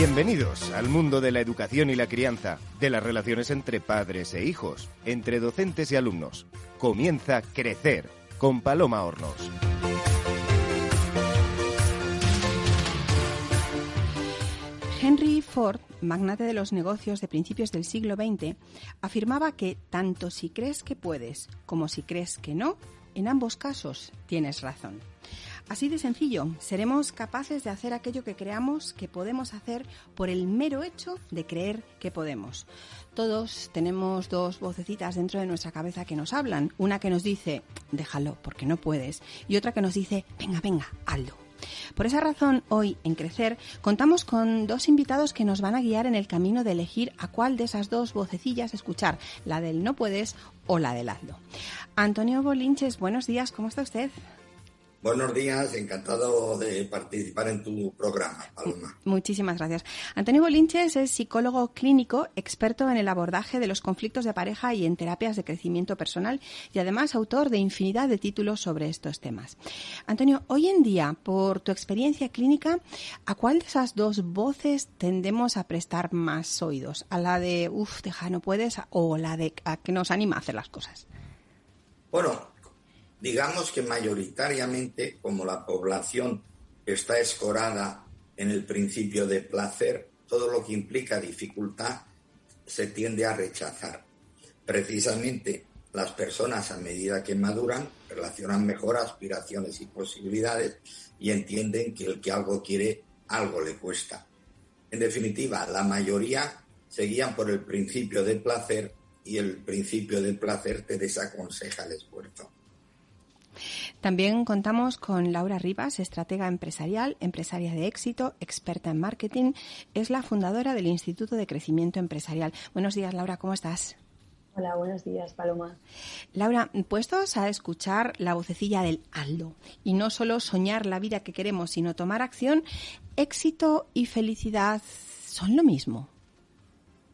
Bienvenidos al mundo de la educación y la crianza, de las relaciones entre padres e hijos, entre docentes y alumnos. Comienza Crecer con Paloma Hornos. Henry Ford, magnate de los negocios de principios del siglo XX, afirmaba que tanto si crees que puedes como si crees que no, en ambos casos tienes razón. Así de sencillo, seremos capaces de hacer aquello que creamos que podemos hacer por el mero hecho de creer que podemos. Todos tenemos dos vocecitas dentro de nuestra cabeza que nos hablan. Una que nos dice, déjalo porque no puedes. Y otra que nos dice, venga, venga, hazlo. Por esa razón, hoy en Crecer contamos con dos invitados que nos van a guiar en el camino de elegir a cuál de esas dos vocecillas escuchar, la del no puedes o la del hazlo. Antonio Bolinches, buenos días, ¿cómo está usted? Buenos días, encantado de participar en tu programa, Paloma. Muchísimas gracias. Antonio Bolinches es psicólogo clínico, experto en el abordaje de los conflictos de pareja y en terapias de crecimiento personal y además autor de infinidad de títulos sobre estos temas. Antonio, hoy en día, por tu experiencia clínica, ¿a cuál de esas dos voces tendemos a prestar más oídos? ¿A la de, uff, deja, no puedes, o la de a que nos anima a hacer las cosas? Bueno, digamos que mayoritariamente, como la población está escorada en el principio de placer, todo lo que implica dificultad se tiende a rechazar. Precisamente las personas a medida que maduran relacionan mejor aspiraciones y posibilidades y entienden que el que algo quiere, algo le cuesta. En definitiva, la mayoría seguían por el principio de placer y el principio del placer te desaconseja el esfuerzo. También contamos con Laura Rivas, estratega empresarial, empresaria de éxito, experta en marketing. Es la fundadora del Instituto de Crecimiento Empresarial. Buenos días, Laura, ¿cómo estás? Hola, buenos días, Paloma. Laura, puestos a escuchar la vocecilla del Aldo y no solo soñar la vida que queremos, sino tomar acción, éxito y felicidad son lo mismo.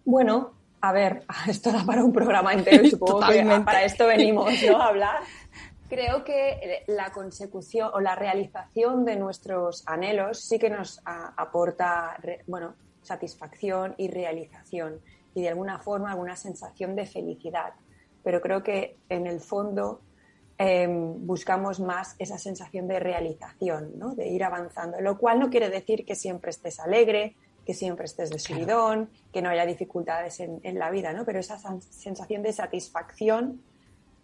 Bueno, a ver, esto da para un programa entero supongo que para esto venimos ¿no? a hablar. Creo que eh, la consecución o la realización de nuestros anhelos sí que nos aporta bueno, satisfacción y realización y de alguna forma alguna sensación de felicidad. Pero creo que en el fondo em, buscamos más esa sensación de realización, ¿no? de ir avanzando, lo cual no quiere decir que siempre estés alegre, que siempre estés de subidón, que no haya dificultades en, en la vida, ¿no? pero esa sensación de satisfacción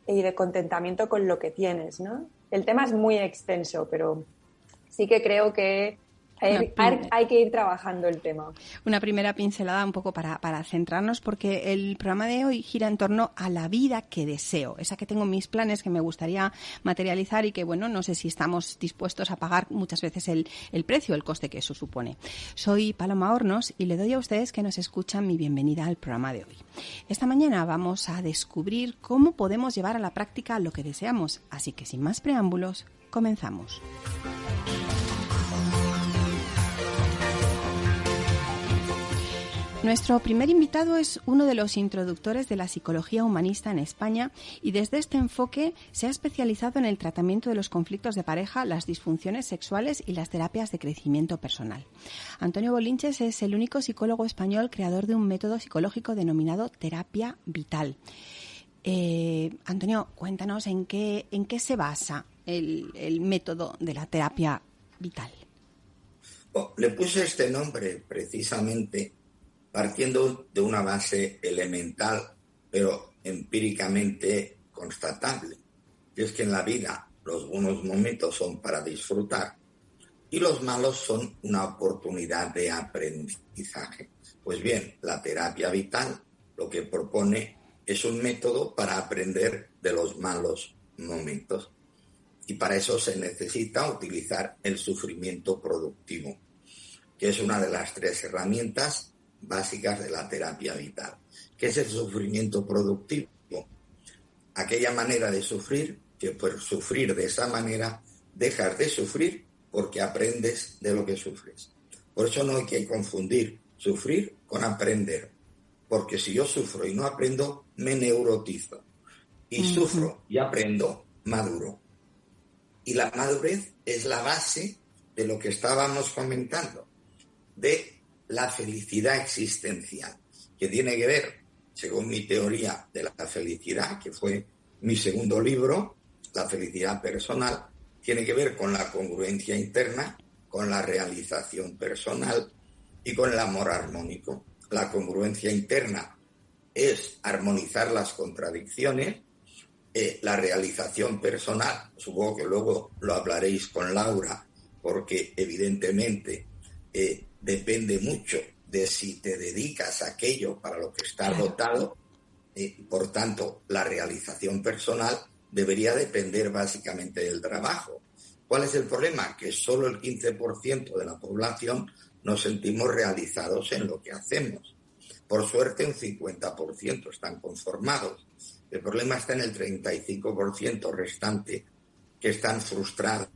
y de contentamiento con lo que tienes, ¿no? El tema es muy extenso, pero sí que creo que hay, que ir trabajando el tema. Una primera pincelada un poco para, centrarnos, porque el programa de hoy gira en torno a la vida que deseo, esa que tengo mis planes que me gustaría materializar y que, bueno, no sé si estamos dispuestos a pagar muchas veces el, el precio, el coste que eso supone. Soy Paloma Hornos y le doy a ustedes que nos escuchan mi bienvenida al programa de hoy. Esta mañana vamos a descubrir cómo podemos llevar a la práctica lo que deseamos, así que sin más preámbulos, comenzamos. Nuestro primer invitado es uno de los introductores de la psicología humanista en España y desde este enfoque se ha especializado en el tratamiento de los conflictos de pareja, las disfunciones sexuales y las terapias de crecimiento personal. Antonio Bolinches es el único psicólogo español creador de un método psicológico denominado terapia vital. Eh, Antonio, cuéntanos en qué, en qué se basa el, método de la terapia vital. Oh, le puse este nombre precisamente partiendo de una base elemental, pero empíricamente constatable, y es que en la vida los buenos momentos son para disfrutar y los malos son una oportunidad de aprendizaje. Pues bien, la terapia vital lo que propone es un método para aprender de los malos momentos. Y para eso se necesita utilizar el sufrimiento productivo, que es una de las tres herramientas básicas de la terapia vital, que es el sufrimiento productivo. Aquella manera de sufrir, que por sufrir de esa manera dejas de sufrir porque aprendes de lo que sufres. Por eso no hay que confundir sufrir con aprender, porque si yo sufro y no aprendo, me neurotizo. Y sufro y aprendo, maduro. Y la madurez es la base de lo que estábamos comentando, de la felicidad existencial, que tiene que ver, según mi teoría de la felicidad, que fue mi segundo libro, La felicidad personal, tiene que ver con la congruencia interna, con la realización personal y con el amor armónico. La congruencia interna es armonizar las contradicciones, eh, la realización personal, supongo que luego lo hablaréis con Laura, porque evidentemente eh, depende mucho de si te dedicas a aquello para lo que estás dotado. Eh, por tanto, la realización personal debería depender básicamente del trabajo. ¿Cuál es el problema? Que solo el 15% de la población nos sentimos realizados en lo que hacemos. Por suerte, un 50% están conformados. El problema está en el 35% restante que están frustrados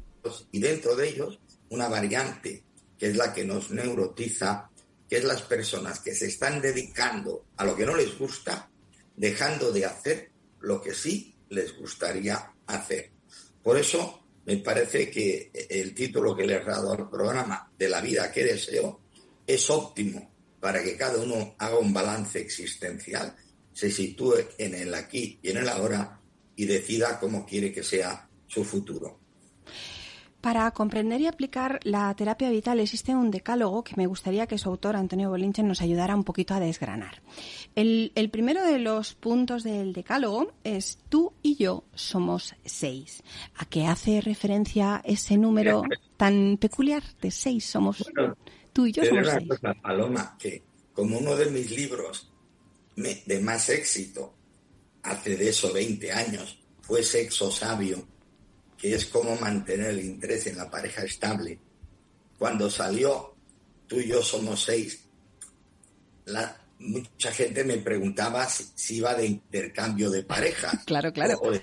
y dentro de ellos una variante que es la que nos neurotiza, que es las personas que se están dedicando a lo que no les gusta, dejando de hacer lo que sí les gustaría hacer. Por eso me parece que el título que le he dado al programa de la vida que deseo es óptimo para que cada uno haga un balance existencial, se sitúe en el aquí y en el ahora y decida cómo quiere que sea su futuro. Para comprender y aplicar la terapia vital existe un decálogo que me gustaría que su autor, Antonio Bolinche, nos ayudara un poquito a desgranar. El, el, primero de los puntos del decálogo es tú y yo somos seis. ¿A qué hace referencia ese número tan peculiar de seis? Somos Tú y yo somos seis. Paloma, que como uno de mis libros de más éxito, hace de eso 20 años, fue Sexo Sabio, que es cómo mantener el interés en la pareja estable. Cuando salió Tú y yo somos seis, la, mucha gente me preguntaba si, iba de intercambio de pareja. Claro, claro. O de,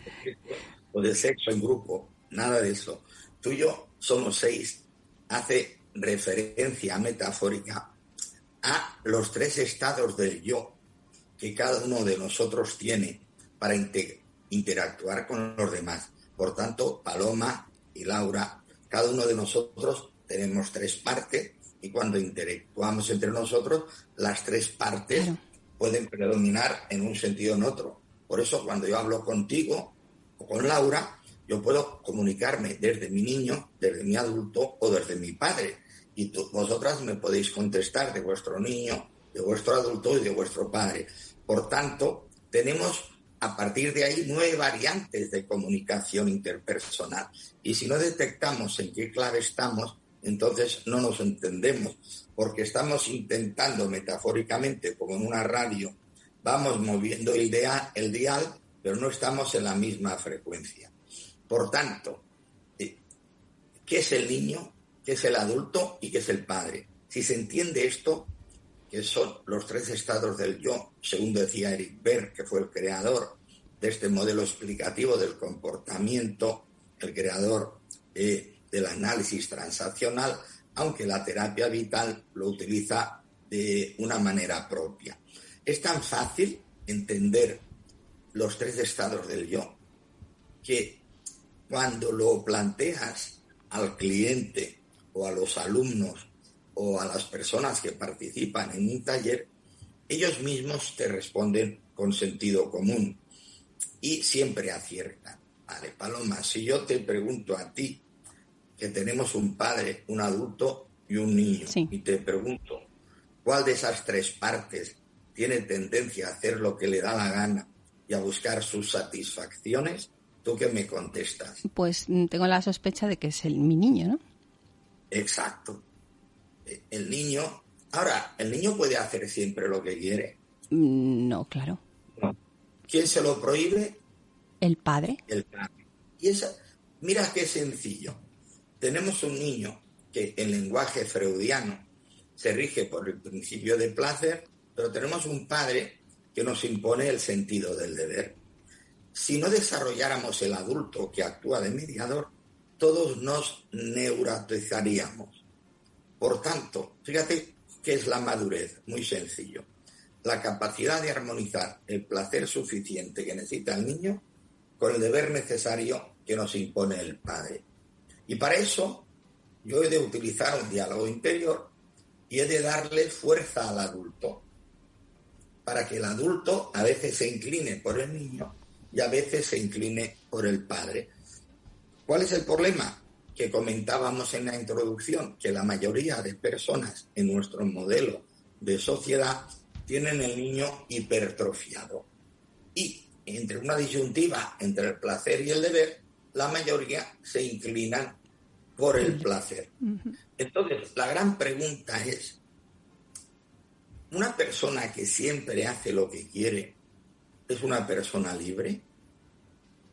o de, sexo en grupo. Nada de eso. Tú y yo somos seis. Hace referencia metafórica a los tres estados del yo que cada uno de nosotros tiene para interactuar con los demás. Por tanto, Paloma y Laura, cada uno de nosotros tenemos tres partes y cuando interactuamos entre nosotros, las tres partes pueden predominar en un sentido o en otro. Por eso, cuando yo hablo contigo o con Laura, yo puedo comunicarme desde mi niño, desde mi adulto o desde mi padre y vosotras me podéis contestar de vuestro niño, de vuestro adulto y de vuestro padre. Por tanto, tenemos a partir de ahí nueve variantes de comunicación interpersonal. Y si no detectamos en qué clave estamos, entonces no nos entendemos, porque estamos intentando metafóricamente, como en una radio, vamos moviendo el, el dial, pero no estamos en la misma frecuencia. Por tanto, eh, ¿qué es el niño? que es el adulto y que es el padre. Si se entiende esto, que son los tres estados del yo, según decía Eric Berg, que fue el creador de este modelo explicativo del comportamiento, el creador eh, del análisis transaccional, aunque la terapia vital lo utiliza de una manera propia. Es tan fácil entender los tres estados del yo que cuando lo planteas al cliente o a los alumnos o a las personas que participan en un taller, ellos mismos te responden con sentido común y siempre aciertan. Vale, Paloma, si yo te pregunto a ti, que tenemos un padre, un adulto y un niño, y te pregunto, ¿cuál de esas tres partes tiene tendencia a hacer lo que le da la gana y a buscar sus satisfacciones? ¿Tú qué me contestas? Pues mm, tengo la sospecha de que es el, mi niño, ¿no? Exacto. El niño. Ahora, ¿el niño puede hacer siempre lo que quiere? Mm, no, claro. ¿Quién se lo prohíbe? El padre. El padre. Y esa, mira qué sencillo. Tenemos un niño que en lenguaje freudiano se rige por el principio de placer, pero tenemos un padre que nos impone el sentido del deber. Si no desarrolláramos el adulto que actúa de mediador, todos nos neurotizaríamos. Por tanto, fíjate qué es la madurez, muy sencillo. La capacidad de armonizar el placer suficiente que necesita el niño con el deber necesario que nos impone el padre. Y para eso yo he de utilizar un diálogo interior y he de darle fuerza al adulto para que el adulto a veces se incline por el niño y a veces se incline por el padre. ¿Cuál es el problema? Que comentábamos en la introducción, que la mayoría de personas en nuestro modelo de sociedad tienen el niño hipertrofiado. Y entre una disyuntiva entre el placer y el deber, la mayoría se inclinan por el placer. Entonces, la gran pregunta es, ¿una persona que siempre hace lo que quiere es una persona libre?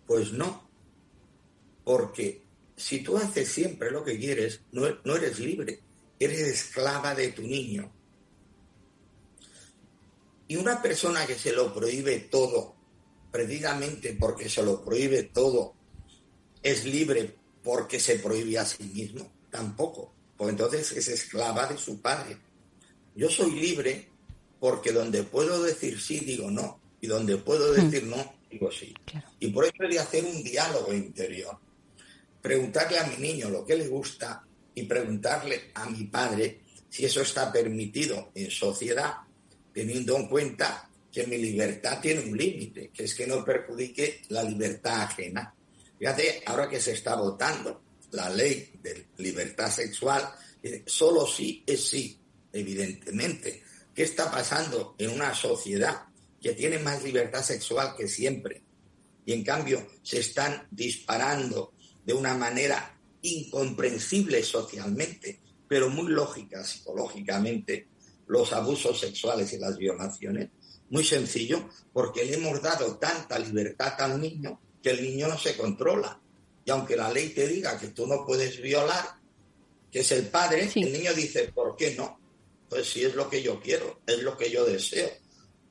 Pues no, porque si tú haces siempre lo que quieres, no, no eres libre, eres esclava de tu niño. Y una persona que se lo prohíbe todo, precisamente porque se lo prohíbe todo, es libre porque se prohíbe a sí mismo, tampoco, pues entonces es esclava de su padre. Yo soy libre porque donde puedo decir sí, digo no, y donde puedo hmm. decir no, digo sí. Y por eso he de hacer un diálogo interior. Preguntarle a mi niño lo que le gusta y preguntarle a mi padre si eso está permitido en sociedad, teniendo en cuenta que mi libertad tiene un límite, que es que no perjudique la libertad ajena. Fíjate, ahora que se está votando la ley de libertad sexual, solo sí es sí, evidentemente. ¿Qué está pasando en una sociedad que tiene más libertad sexual que siempre? Y en cambio se están disparando de una manera incomprensible socialmente, pero muy lógica psicológicamente, los abusos sexuales y las violaciones. Muy sencillo, porque le hemos dado tanta libertad al niño que el niño no se controla. Y aunque la ley te diga que tú no puedes violar, que es el padre, el niño dice, ¿por qué no? Pues si es lo que yo quiero, es lo que yo deseo.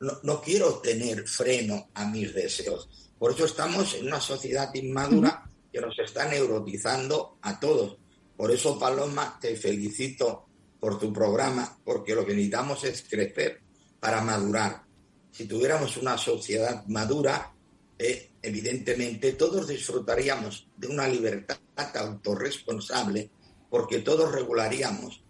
No, no quiero tener freno a mis deseos. Por eso estamos en una sociedad inmadura que nos está neurotizando a todos. Por eso, Paloma, te felicito por tu programa, porque lo que necesitamos es crecer para madurar. Si tuviéramos una sociedad madura, eh, evidentemente todos disfrutaríamos de una libertad autorresponsable porque todos regularíamos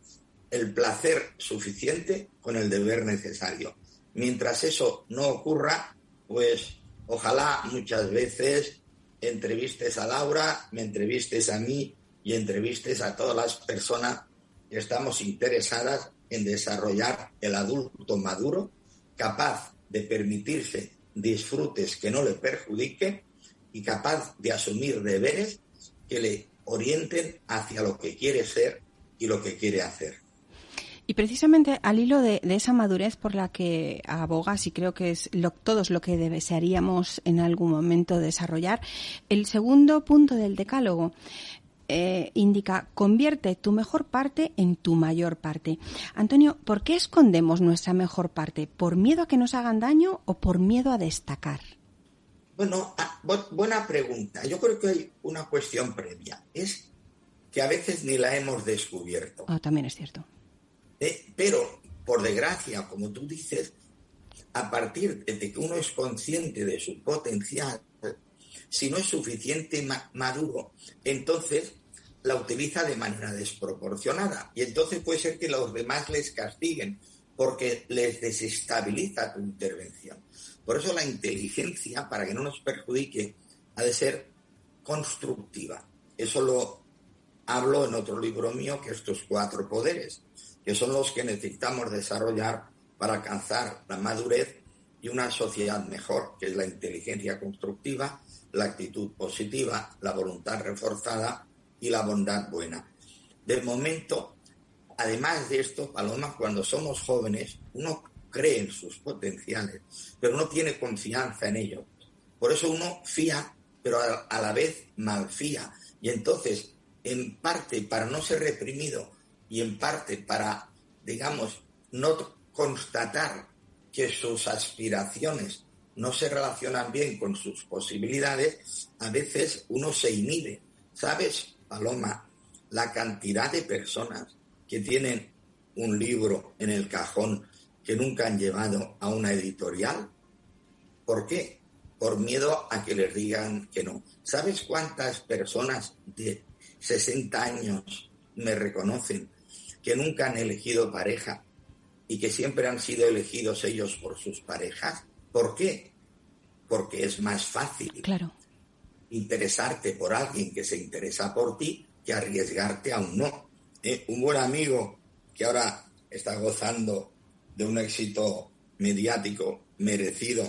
el placer suficiente con el deber necesario. Mientras eso no ocurra, pues ojalá muchas veces entrevistes a Laura, me entrevistes a mí y entrevistes a todas las personas que estamos interesadas en desarrollar el adulto maduro, capaz de permitirse disfrutes que no le perjudique y capaz de asumir deberes que le orienten hacia lo que quiere ser y lo que quiere hacer. Y precisamente al hilo de, esa madurez por la que abogas, y creo que es lo, todos lo que desearíamos en algún momento desarrollar, el segundo punto del decálogo eh, indica, convierte tu mejor parte en tu mayor parte. Antonio, ¿por qué escondemos nuestra mejor parte? ¿Por miedo a que nos hagan daño o por miedo a destacar? Bueno, ah, buena pregunta. Yo creo que hay una cuestión previa. Es que a veces ni la hemos descubierto. Ah, también es cierto. Eh, pero, por desgracia, como tú dices, a partir de que uno es consciente de su potencial, si no es suficiente maduro, entonces la utiliza de manera desproporcionada. Y entonces puede ser que los demás les castiguen porque les desestabiliza tu intervención. Por eso la inteligencia, para que no nos perjudique, ha de ser constructiva. Eso lo hablo en otro libro mío, que estos cuatro poderes, que son los que necesitamos desarrollar para alcanzar la madurez y una sociedad mejor, que es la inteligencia constructiva, la actitud positiva, la voluntad reforzada y la bondad buena. De momento, además de esto, Paloma, cuando somos jóvenes, uno cree en sus potenciales, pero no tiene confianza en ellos. Por eso uno fía, pero a, la vez malfía. Y entonces, en parte para no ser reprimido y en parte para, digamos, no constatar que sus aspiraciones no se relacionan bien con sus posibilidades, a veces uno se inhibe. ¿Sabes? Paloma, la cantidad de personas que tienen un libro en el cajón que nunca han llevado a una editorial. ¿Por qué? Por miedo a que les digan que no. ¿Sabes cuántas personas de 60 años me reconocen que nunca han elegido pareja y que siempre han sido elegidos ellos por sus parejas. ¿Por qué? Porque es más fácil claro. interesarte por alguien que se interesa por ti que arriesgarte a un no. Eh, un buen amigo que ahora está gozando de un éxito mediático merecido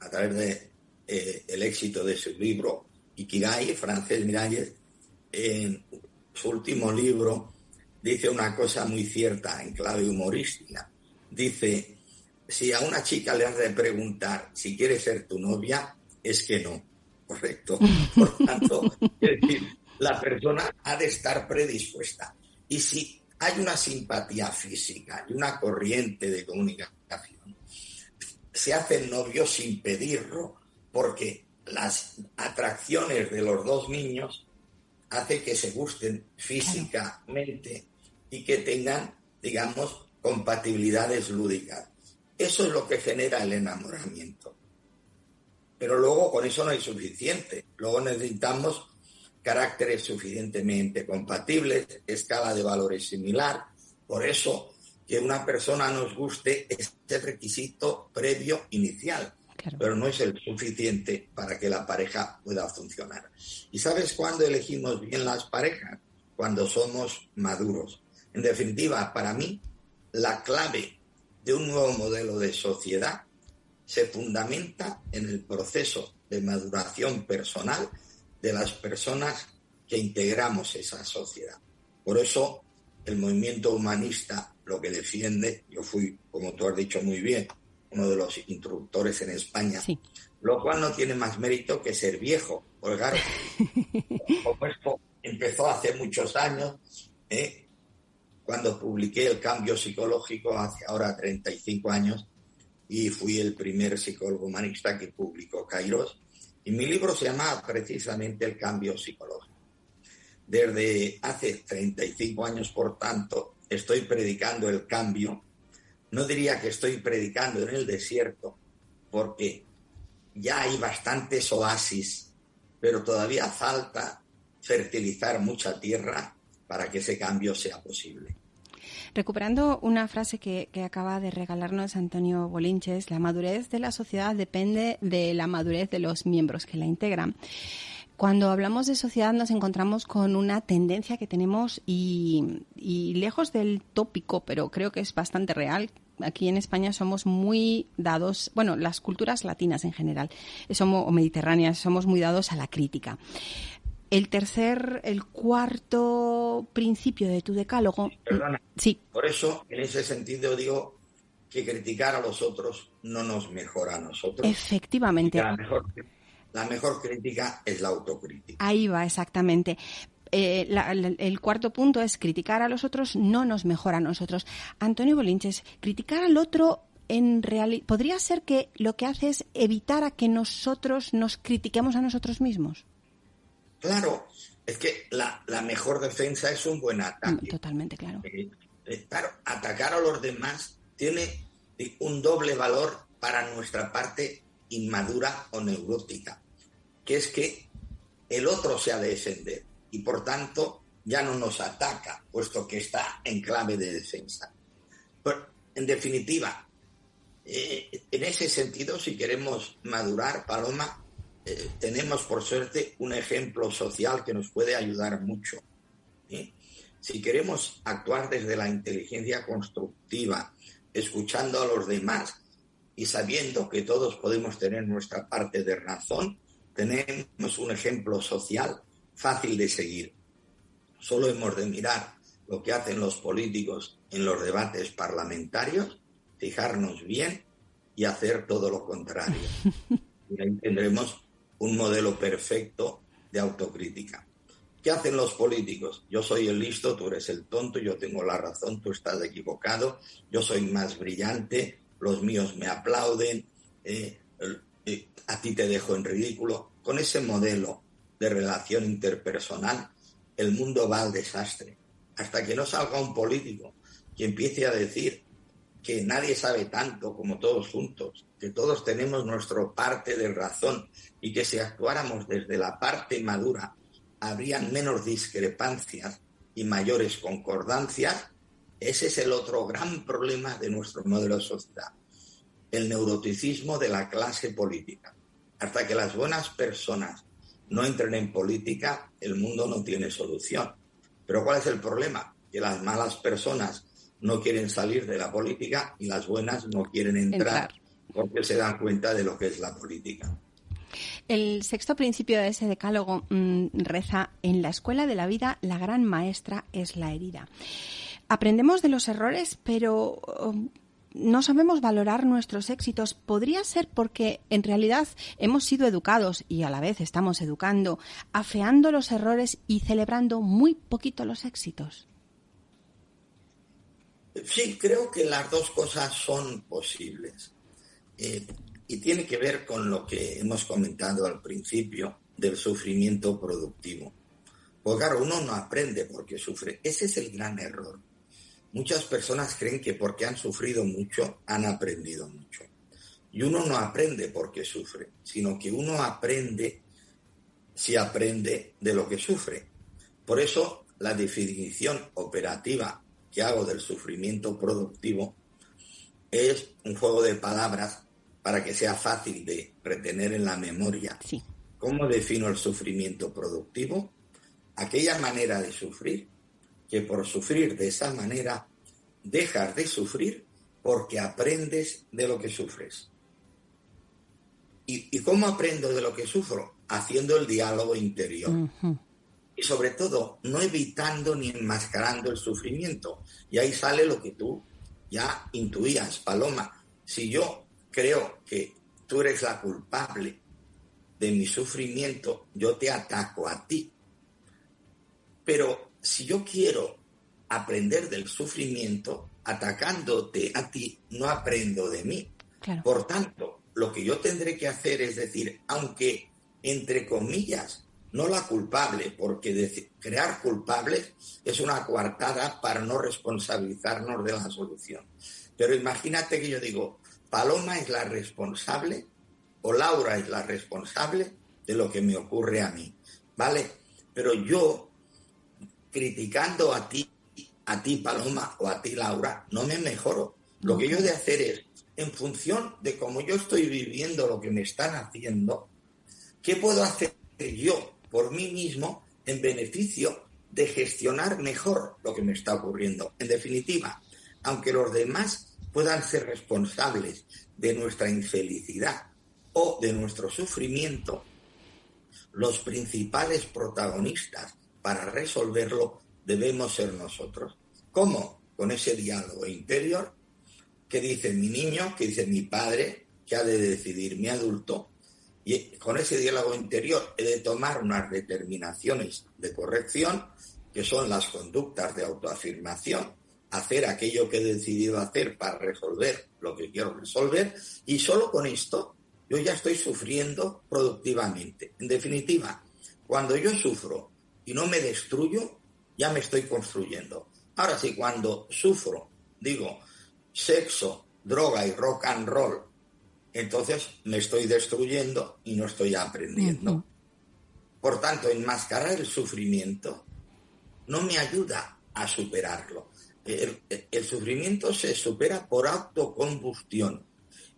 a través de eh, el éxito de su libro Ikigai, Francés Miralles, en su último libro dice una cosa muy cierta en clave humorística. Dice, si a una chica le has de preguntar si quiere ser tu novia, es que no. Correcto. Por tanto, es decir, la persona ha de estar predispuesta. Y si hay una simpatía física y una corriente de comunicación, se hacen novios sin pedirlo, porque las atracciones de los dos niños hace que se gusten físicamente y que tengan, digamos, compatibilidades lúdicas. Eso es lo que genera el enamoramiento. Pero luego con eso no hay suficiente. Luego necesitamos caracteres suficientemente compatibles, escala de valores similar. Por eso que una persona nos guste es el requisito previo inicial, pero no es el suficiente para que la pareja pueda funcionar. ¿Y sabes cuándo elegimos bien las parejas? Cuando somos maduros. En definitiva, para mí, la clave de un nuevo modelo de sociedad se fundamenta en el proceso de maduración personal de las personas que integramos esa sociedad. Por eso el movimiento humanista lo que defiende, yo fui, como tú has dicho muy bien, uno de los instructores en España, lo cual no tiene más mérito que ser viejo, claro, como esto empezó hace muchos años, ¿eh? Cuando publiqué El cambio psicológico hace ahora 35 años y fui el primer psicólogo humanista que publicó Kairos. Y mi libro se llama precisamente El cambio psicológico. Desde hace 35 años, por tanto, estoy predicando el cambio. No diría que estoy predicando en el desierto, porque ya hay bastantes oasis, pero todavía falta fertilizar mucha tierra para que ese cambio sea posible. Recuperando una frase que, acaba de regalarnos Antonio Bolinches, la madurez de la sociedad depende de la madurez de los miembros que la integran. Cuando hablamos de sociedad nos encontramos con una tendencia que tenemos y, lejos del tópico, pero creo que es bastante real, aquí en España somos muy dados, bueno, las culturas latinas en general, somos, o mediterráneas, somos muy dados a la crítica. El tercer, el cuarto principio de tu decálogo. Perdona. Sí. Por eso, en ese sentido, digo que criticar a los otros no nos mejora a nosotros. Efectivamente. La mejor, la mejor crítica es la autocrítica. Ahí va, exactamente. Eh, el cuarto punto es criticar a los otros no nos mejora a nosotros. Antonio Bolinches, criticar al otro en realidad podría ser que lo que hace es evitar a que nosotros nos critiquemos a nosotros mismos. Claro, es que la, mejor defensa es un buen ataque. Mm, totalmente, claro. Eh, eh, claro, atacar a los demás tiene un doble valor para nuestra parte inmadura o neurótica, que es que el otro se ha de defender y por tanto ya no nos ataca, puesto que está en clave de defensa. Pero, en definitiva, eh, en ese sentido, si queremos madurar, Paloma, eh, tenemos por suerte un ejemplo social que nos puede ayudar mucho. Si queremos actuar desde la inteligencia constructiva, escuchando a los demás y sabiendo que todos podemos tener nuestra parte de razón, tenemos un ejemplo social fácil de seguir. Solo hemos de mirar lo que hacen los políticos en los debates parlamentarios, fijarnos bien y hacer todo lo contrario. Y ahí tendremos un modelo perfecto de autocrítica. ¿Qué hacen los políticos? Yo soy el listo, tú eres el tonto, yo tengo la razón, tú estás equivocado, yo soy más brillante, los míos me aplauden, eh, eh, a ti te dejo en ridículo. Con ese modelo de relación interpersonal, el mundo va al desastre. Hasta que no salga un político que empiece a decir que nadie sabe tanto como todos juntos, que todos tenemos nuestra parte de razón y que si actuáramos desde la parte madura habrían menos discrepancias y mayores concordancias, ese es el otro gran problema de nuestro modelo de sociedad, el neuroticismo de la clase política. Hasta que las buenas personas no entren en política, el mundo no tiene solución. Pero ¿cuál es el problema? Que las malas personas no quieren salir de la política y las buenas no quieren entrar, porque se dan cuenta de lo que es la política. El sexto principio de ese decálogo mm, reza, en la escuela de la vida la gran maestra es la herida. Aprendemos de los errores, pero um, no sabemos valorar nuestros éxitos. Podría ser porque en realidad hemos sido educados y a la vez estamos educando, afeando los errores y celebrando muy poquito los éxitos. Sí, creo que las dos cosas son posibles. Eh, y tiene que ver con lo que hemos comentado al principio del sufrimiento productivo. Porque claro, uno no aprende porque sufre. Ese es el gran error. Muchas personas creen que porque han sufrido mucho, han aprendido mucho. Y uno no aprende porque sufre, sino que uno aprende si aprende de lo que sufre. Por eso la definición operativa que hago del sufrimiento productivo es un juego de palabras para que sea fácil de retener en la memoria. Sí. ¿Cómo defino el sufrimiento productivo? Aquella manera de sufrir que por sufrir de esa manera dejas de sufrir porque aprendes de lo que sufres. ¿Y, cómo aprendo de lo que sufro? Haciendo el diálogo interior. Y sobre todo, no evitando ni enmascarando el sufrimiento. Y ahí sale lo que tú ya intuías, Paloma. Si yo creo que tú eres la culpable de mi sufrimiento, yo te ataco a ti. Pero si yo quiero aprender del sufrimiento, atacándote a ti, no aprendo de mí. Por tanto, lo que yo tendré que hacer es decir, aunque, entre comillas, no la culpable, porque crear culpables es una coartada para no responsabilizarnos de la solución. Pero imagínate que yo digo, Paloma es la responsable o Laura es la responsable de lo que me ocurre a mí, ¿vale? Pero yo, criticando a ti, a ti Paloma o a ti Laura, no me mejoro. Lo que yo he de hacer es, en función de cómo yo estoy viviendo lo que me están haciendo, ¿qué puedo hacer yo por mí mismo en beneficio de gestionar mejor lo que me está ocurriendo? En definitiva, aunque los demás puedan ser responsables de nuestra infelicidad o de nuestro sufrimiento, los principales protagonistas para resolverlo debemos ser nosotros. ¿Cómo? Con ese diálogo interior que dice mi niño, que dice mi padre, que ha de decidir mi adulto, y con ese diálogo interior he de tomar unas determinaciones de corrección, que son las conductas de autoafirmación, hacer aquello que he decidido hacer para resolver lo que quiero resolver y solo con esto yo ya estoy sufriendo productivamente. En definitiva, cuando yo sufro y no me destruyo, ya me estoy construyendo. Ahora sí, cuando sufro, digo, sexo, droga y rock and roll, entonces me estoy destruyendo y no estoy aprendiendo. Por tanto, enmascarar el sufrimiento no me ayuda a superarlo el, sufrimiento se supera por autocombustión.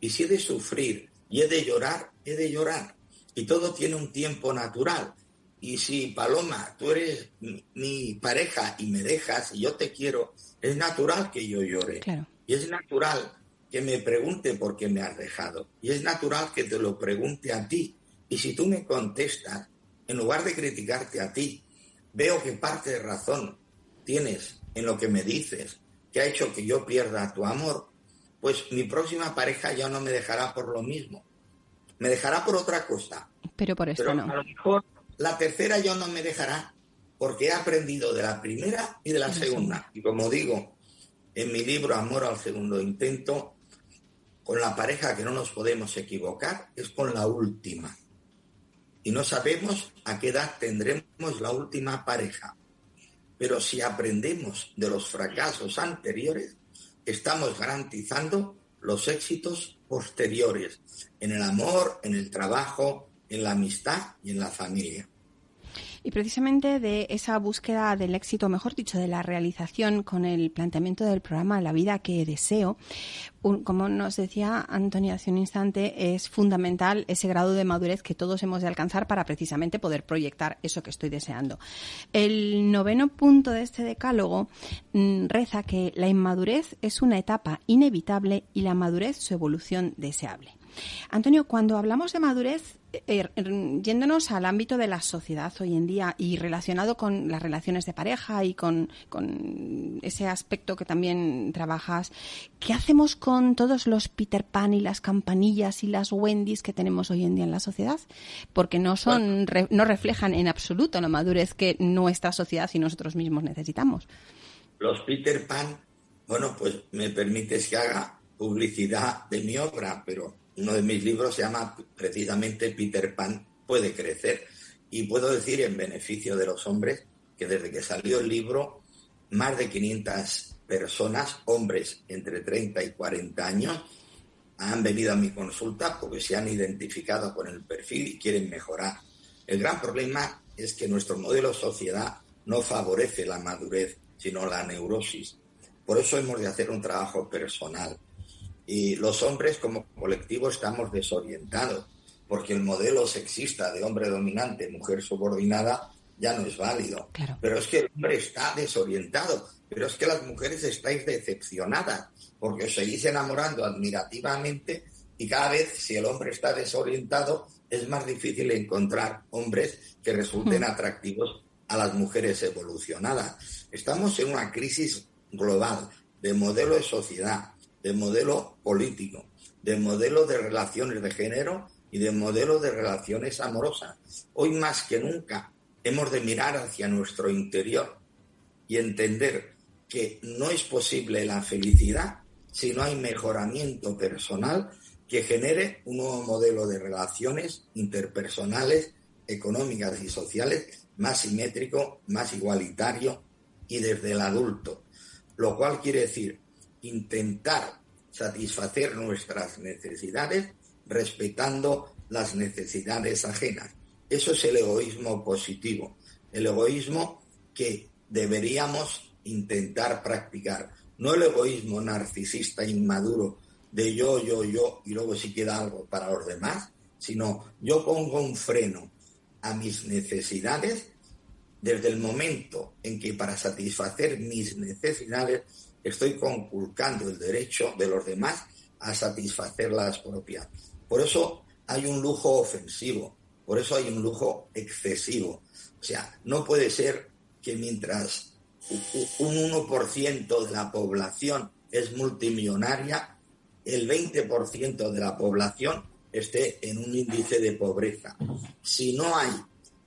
Y si he de sufrir y he de llorar, he de llorar. Y todo tiene un tiempo natural. Y si, Paloma, tú eres mi, pareja y me dejas y yo te quiero, es natural que yo llore. Y es natural que me pregunte por qué me has dejado. Y es natural que te lo pregunte a ti. Y si tú me contestas, en lugar de criticarte a ti, veo que parte de razón tienes en lo que me dices, que ha hecho que yo pierda tu amor, pues mi próxima pareja ya no me dejará por lo mismo. Me dejará por otra cosa. Pero por eso no. A lo mejor la tercera ya no me dejará porque he aprendido de la primera y de la segunda. Y como digo en mi libro Amor al segundo intento, con la pareja que no nos podemos equivocar es con la última. Y no sabemos a qué edad tendremos la última pareja. Pero si aprendemos de los fracasos anteriores, estamos garantizando los éxitos posteriores en el amor, en el trabajo, en la amistad y en la familia. Y precisamente de esa búsqueda del éxito, mejor dicho, de la realización con el planteamiento del programa La vida que deseo, como nos decía Antonia hace un instante, es fundamental ese grado de madurez que todos hemos de alcanzar para precisamente poder proyectar eso que estoy deseando. El noveno punto de este decálogo mm, reza que la inmadurez es una etapa inevitable y la madurez su evolución deseable. Antonio, cuando hablamos de madurez, eh, er, yéndonos al ámbito de la sociedad hoy en día y relacionado con las relaciones de pareja y con, ese aspecto que también trabajas, ¿qué hacemos con todos los Peter Pan y las campanillas y las Wendy's que tenemos hoy en día en la sociedad? Porque no son, no reflejan en absoluto la madurez que nuestra sociedad y nosotros mismos necesitamos. Los Peter Pan, bueno, pues me permites que haga publicidad de mi obra, pero uno de mis libros se llama precisamente Peter Pan puede crecer. Y puedo decir en beneficio de los hombres que desde que salió el libro, más de 500 personas, hombres entre 30 y 40 años, han venido a mi consulta porque se han identificado con el perfil y quieren mejorar. El gran problema es que nuestro modelo de sociedad no favorece la madurez, sino la neurosis. Por eso hemos de hacer un trabajo personal y los hombres como colectivo estamos desorientados, porque el modelo sexista de hombre dominante, mujer subordinada, ya no es válido. Pero es que el hombre está desorientado, pero es que las mujeres estáis decepcionadas, porque os seguís enamorando admirativamente y cada vez si el hombre está desorientado es más difícil encontrar hombres que resulten hmm. atractivos a las mujeres evolucionadas. Estamos en una crisis global de modelo de sociedad, de modelo político, de modelo de relaciones de género y de modelo de relaciones amorosas. Hoy más que nunca hemos de mirar hacia nuestro interior y entender que no es posible la felicidad si no hay mejoramiento personal que genere un nuevo modelo de relaciones interpersonales, económicas y sociales más simétrico, más igualitario y desde el adulto. Lo cual quiere decir intentar satisfacer nuestras necesidades respetando las necesidades ajenas. Eso es el egoísmo positivo, el egoísmo que deberíamos intentar practicar, no el egoísmo narcisista inmaduro de yo, yo, yo y luego si queda algo para los demás, sino yo pongo un freno a mis necesidades desde el momento en que para satisfacer mis necesidades estoy conculcando el derecho de los demás a satisfacer las propias. Por eso hay un lujo ofensivo, por eso hay un lujo excesivo. O sea, no puede ser que mientras un 1% de la población es multimillonaria, el 20% de la población esté en un índice de pobreza. Si no hay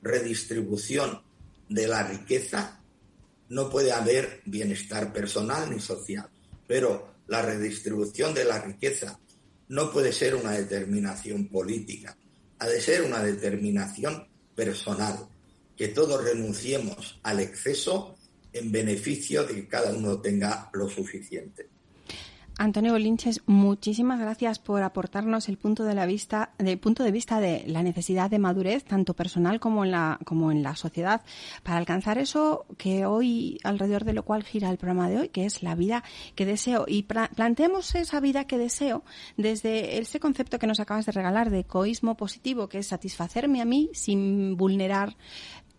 redistribución de la riqueza, no puede haber bienestar personal ni social, pero la redistribución de la riqueza no puede ser una determinación política, ha de ser una determinación personal, que todos renunciemos al exceso en beneficio de que cada uno tenga lo suficiente. Antonio Bolinches, muchísimas gracias por aportarnos el punto de la vista, del punto de vista de la necesidad de madurez, tanto personal como en la, como en la sociedad, para alcanzar eso que hoy, alrededor de lo cual gira el programa de hoy, que es la vida que deseo. Y planteemos esa vida que deseo desde ese concepto que nos acabas de regalar de egoísmo positivo, que es satisfacerme a mí sin vulnerar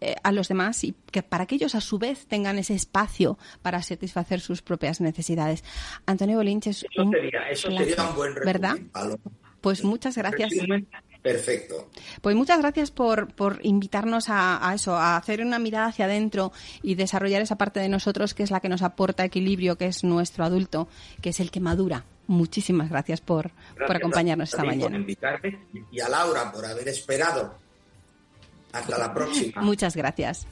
eh, a los demás y que para que ellos a su vez tengan ese espacio para satisfacer sus propias necesidades. Antonio Bolinches. Eso, sería, eso sería un buen ¿verdad? Pues muchas gracias. Perfecto. Pues muchas gracias por, por invitarnos a, eso, a hacer una mirada hacia adentro y desarrollar esa parte de nosotros que es la que nos aporta equilibrio, que es nuestro adulto, que es el que madura. Muchísimas gracias por, por acompañarnos esta mañana. Por invitarme y a Laura por haber esperado hasta la próxima. Muchas gracias.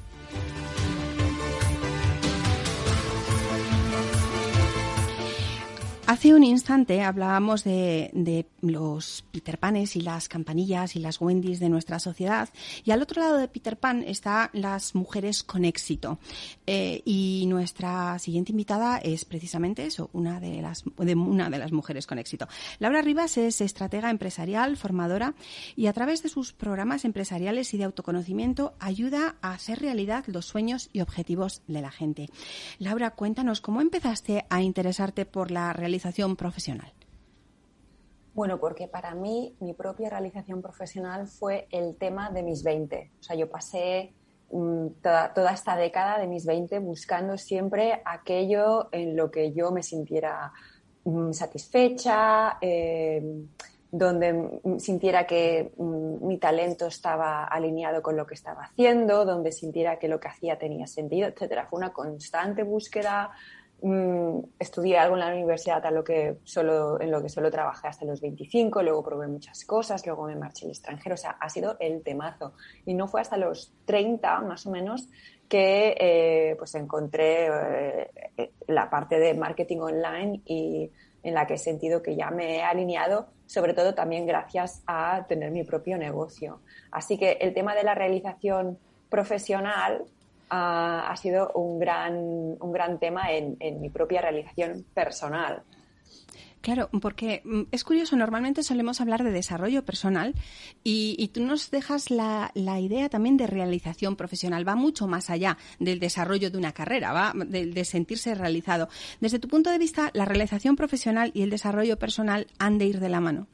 Hace un instante hablábamos de, los Peter Panes y las campanillas y las Wendy's de nuestra sociedad y al otro lado de Peter Pan están las mujeres con éxito. Eh, y nuestra siguiente invitada es precisamente eso, una de, las, de una de las mujeres con éxito. Laura Rivas es estratega empresarial, formadora y a través de sus programas empresariales y de autoconocimiento ayuda a hacer realidad los sueños y objetivos de la gente. Laura, cuéntanos cómo empezaste a interesarte por la realización profesional. Bueno, porque para mí mi propia realización profesional fue el tema de mis 20. O sea, yo pasé mm, toda, esta década de mis 20 buscando siempre aquello en lo que yo me sintiera mm, satisfecha, eh, donde sintiera que mm, mi talento estaba alineado con lo que estaba haciendo, donde sintiera que lo que hacía tenía sentido, etcétera. Fue una constante búsqueda. Mm, estudié algo en la universidad a lo que solo, en lo que solo trabajé hasta los 25, luego probé muchas cosas, luego me marché al extranjero, o sea, ha sido el temazo. Y no fue hasta los 30, más o menos, que eh, pues encontré eh, eh, la parte de marketing online y en la que he sentido que ya me he alineado, sobre todo también gracias a tener mi propio negocio. Así que el tema de la realización profesional ha sido un gran, un gran tema en mi propia realización personal. Claro, porque mm, es curioso, normalmente solemos hablar de desarrollo personal y, tú nos dejas la, idea también de realización profesional. Va mucho más allá del desarrollo de una carrera, va de, sentirse realizado. Desde tu punto de vista, ¿la realización profesional y el desarrollo personal han de ir de la mano?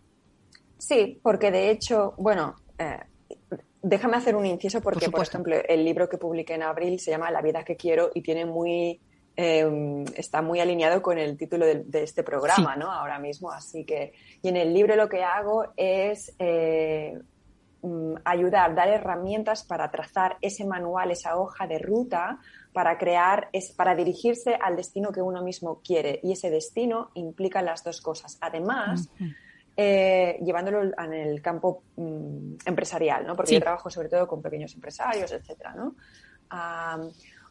Sí, porque de hecho, bueno, eh, déjame hacer un inciso porque, por ejemplo, el libro que publiqué en abril se llama La vida que quiero y tiene muy Em, está muy alineado con el título de, este programa, ¿no? Ahora mismo. Así que, y en el libro lo que hago es eh, mm, ayudar, dar herramientas para trazar ese manual, esa hoja de ruta para crear, es, para dirigirse al destino que uno mismo quiere. Y ese destino implica las dos cosas. Además, eh, llevándolo en el campo mm, empresarial, ¿no? Porque yo trabajo sobre todo con pequeños empresarios, etcétera, ¿no?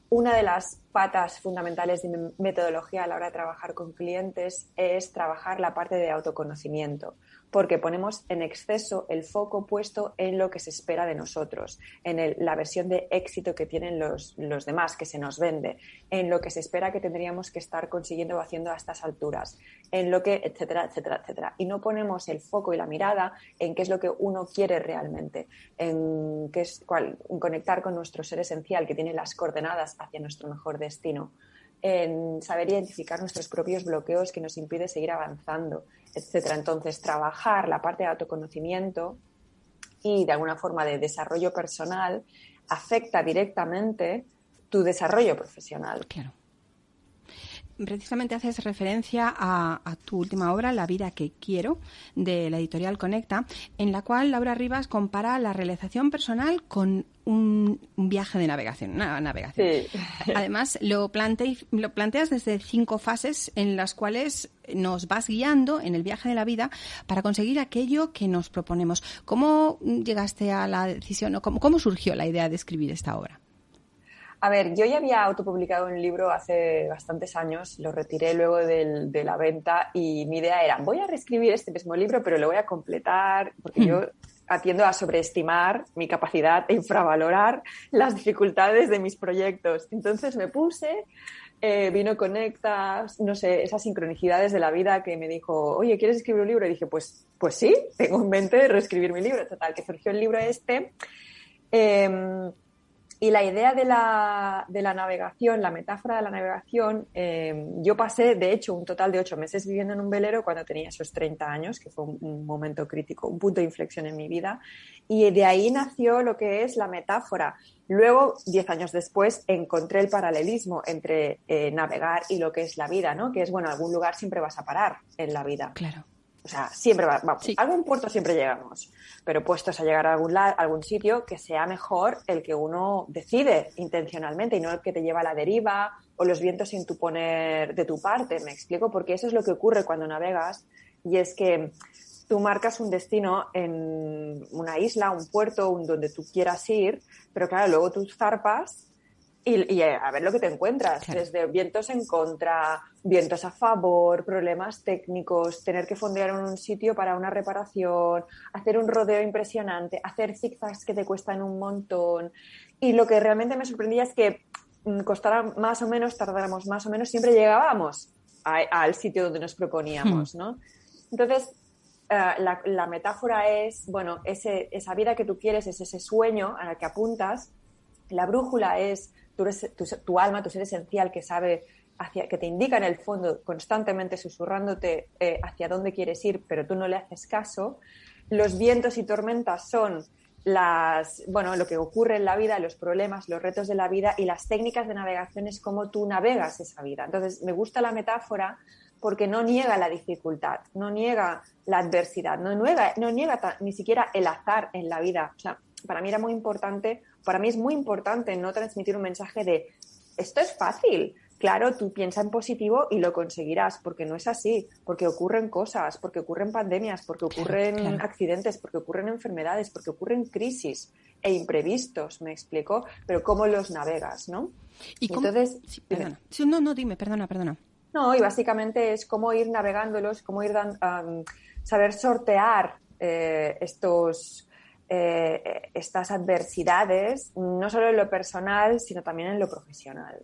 una de las patas fundamentales de mi metodología a la hora de trabajar con clientes es trabajar la parte de autoconocimiento porque ponemos en exceso el foco puesto en lo que se espera de nosotros, en la versión de éxito que tienen los, los, demás, que se nos vende, en lo que se espera que tendríamos que estar consiguiendo o haciendo a estas alturas, en lo que, etcétera, etcétera, etcétera. Y no ponemos el foco y la mirada en qué es lo que uno quiere realmente, en, qué es, en conectar con nuestro ser esencial que tiene las coordenadas hacia nuestro mejor destino en saber identificar nuestros propios bloqueos que nos impide seguir avanzando, etcétera. Entonces, trabajar la parte de autoconocimiento y de alguna forma de desarrollo personal afecta directamente tu desarrollo profesional. Claro. Precisamente haces referencia a, a, tu última obra, La vida que quiero, de la editorial Conecta, en la cual Laura Rivas compara la realización personal con un, viaje de navegación, una navegación. Además, lo, lo planteas desde cinco fases en las cuales nos vas guiando en el viaje de la vida para conseguir aquello que nos proponemos. ¿Cómo llegaste a la decisión o cómo, surgió la idea de escribir esta obra? A ver, yo ya había autopublicado un libro hace bastantes años, lo retiré luego de la venta y mi idea era, voy a reescribir este mismo libro, pero lo voy a completar, porque yo atiendo a sobreestimar mi capacidad e infravalorar las dificultades de mis proyectos. Entonces me puse, eh, vino Conectas, no sé, esas sincronicidades de la vida que me dijo, oye, ¿quieres escribir un libro? Y dije, pues, pues sí, tengo en mente reescribir mi libro. Total, que surgió el libro este. Em, y la idea de la, de la, navegación, la metáfora de la navegación, eh, yo pasé, de hecho, un total de ocho meses viviendo en un velero cuando tenía esos 30 años, que fue un, momento crítico, un punto de inflexión en mi vida. Y de ahí nació lo que es la metáfora. Luego, diez años después, encontré el paralelismo entre eh, navegar y lo que es la vida, ¿no? Que es, bueno, algún lugar siempre vas a parar en la vida. Claro. O sea, siempre va, vamos, a algún puerto siempre llegamos, pero puestos a llegar a algún, algún sitio que sea mejor el que uno decide intencionalmente y no el que te lleva a la deriva o los vientos sin tu poner de tu parte, me explico, porque eso es lo que ocurre cuando navegas y es que tú marcas un destino en una isla, un puerto, un donde tú quieras ir, pero claro, luego tú zarpas y, a ver lo que te encuentras, desde vientos en contra, vientos a favor, problemas técnicos, tener que fondear en un sitio para una reparación, hacer un rodeo impresionante, hacer zigzags que te cuestan un montón. Y lo que realmente me sorprendía es que mm, costara más o menos, tardáramos más o menos, siempre llegábamos al sitio donde nos proponíamos, hmm. ¿no? Entonces, eh, la, metáfora es, bueno, ese, esa vida que tú quieres es ese sueño al que apuntas. La brújula es tu, alma, tu ser esencial que sabe, hacia, que te indica en el fondo constantemente susurrándote eh, hacia dónde quieres ir, pero tú no le haces caso. Los vientos y tormentas son las, bueno, lo que ocurre en la vida, los problemas, los retos de la vida y las técnicas de navegación es cómo tú navegas esa vida. Entonces, me gusta la metáfora porque no niega la dificultad, no niega la adversidad, no niega, no niega ni siquiera el azar en la vida. O sea, para mí era muy importante, para mí es muy importante no transmitir un mensaje de esto es fácil. Claro, tú piensa en positivo y lo conseguirás, porque no es así, porque ocurren cosas, porque ocurren pandemias, porque ocurren accidentes, porque ocurren enfermedades, porque ocurren crisis e imprevistos, me explico, pero cómo los navegas, ¿no? ¿Y Entonces, no, no, dime, perdona, perdona. No, y básicamente es cómo ir navegándolos, cómo ir saber sortear eh, estos eh, estas adversidades, no solo en lo personal, sino también en lo profesional.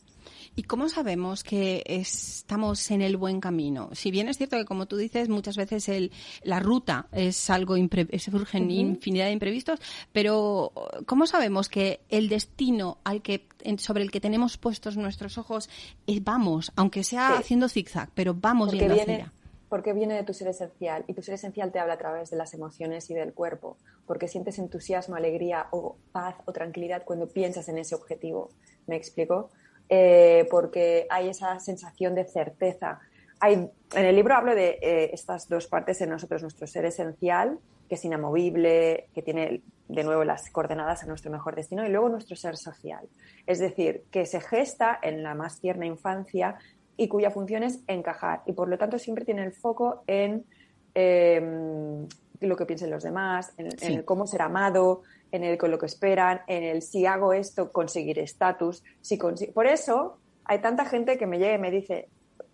¿Y cómo sabemos que estamos en el buen camino? Si bien es cierto que, como tú dices, muchas veces el, la ruta es algo, se surgen infinidad de imprevistos, pero ¿cómo sabemos que el destino al que, sobre el que tenemos puestos nuestros ojos es, vamos, aunque sea haciendo zigzag, pero vamos Porque yendo viene, Porque viene de tu ser esencial y tu ser esencial te habla a través de las emociones y del cuerpo porque sientes entusiasmo, alegría o paz o tranquilidad cuando piensas en ese objetivo. ¿Me explico? Eh, porque hay esa sensación de certeza. Hay, en el libro hablo de eh, estas dos partes en nosotros, nuestro ser esencial, que es inamovible, que tiene de nuevo las coordenadas a nuestro mejor destino, y luego nuestro ser social. Es decir, que se gesta en la más tierna infancia y cuya función es encajar. Y por lo tanto siempre tiene el foco en em, lo que piensen los demás, en, el cómo ser amado, en el con lo que esperan, en el si hago esto, conseguir estatus. Si Por eso hay tanta gente que me llega y me dice,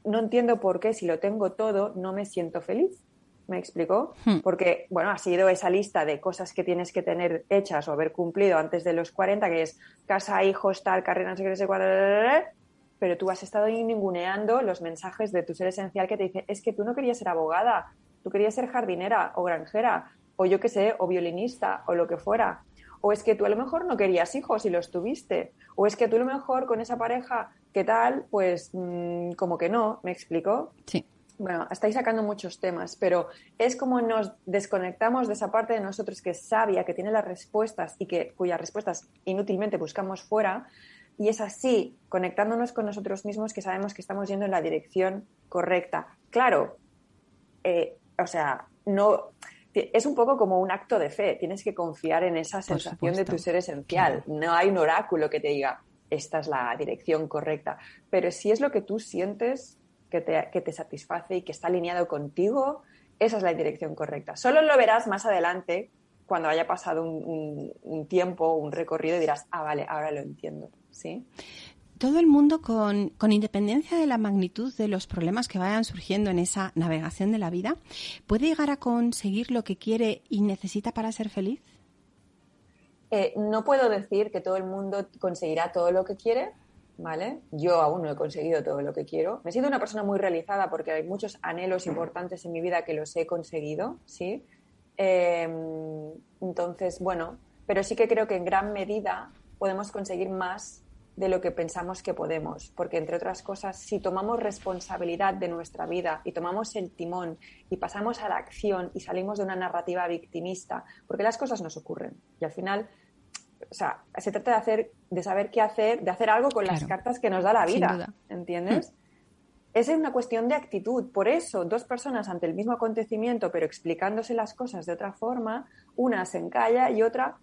no entiendo por qué si lo tengo todo no me siento feliz. ¿Me explicó? Hmm. Porque, bueno, ha sido esa lista de cosas que tienes que tener hechas o haber cumplido antes de los 40, que es casa, hijos, tal, carrera, no sé qué, no sé cuál, pero tú has estado ninguneando los mensajes de tu ser esencial que te dice, es que tú no querías ser abogada, tú querías ser jardinera o granjera, o yo qué sé, o violinista, o lo que fuera. O es que tú a lo mejor no querías hijos y los tuviste. O es que tú a lo mejor con esa pareja, ¿qué tal? Pues mm, como que no, ¿me explico? Sí. Bueno, estáis sacando muchos temas, pero es como nos desconectamos de esa parte de nosotros que es sabia, que tiene las respuestas y que cuyas respuestas inútilmente buscamos fuera. Y es así, conectándonos con nosotros mismos, que sabemos que estamos yendo en la dirección correcta. Claro, eh, o sea, no es un poco como un acto de fe. Tienes que confiar en esa sensación de tu ser esencial. No hay un oráculo que te diga, esta es la dirección correcta. Pero si es lo que tú sientes que te, que te satisface y que está alineado contigo, esa es la dirección correcta. Solo lo verás más adelante cuando haya pasado un, un tiempo, un recorrido y dirás, ah, vale, ahora lo entiendo. ¿Sí? todo el mundo, con, independencia de la magnitud de los problemas que vayan surgiendo en esa navegación de la vida, puede llegar a conseguir lo que quiere y necesita para ser feliz? Eh, no puedo decir que todo el mundo conseguirá todo lo que quiere, ¿vale? Yo aún no he conseguido todo lo que quiero. Me siento una persona muy realizada porque hay muchos anhelos importantes en mi vida que los he conseguido, ¿sí? Em, entonces, bueno, pero sí que creo que en gran medida podemos conseguir más de lo que pensamos que podemos, porque entre otras cosas, si tomamos responsabilidad de nuestra vida y tomamos el timón y pasamos a la acción y salimos de una narrativa victimista, porque las cosas nos ocurren y al final, o sea, se trata de hacer, de saber qué hacer, de hacer algo con las cartas que nos da la vida, ¿entiendes? Mm. Es una cuestión de actitud. Por eso, dos personas ante el mismo acontecimiento, pero explicándose las cosas de otra forma, una se encalla y otra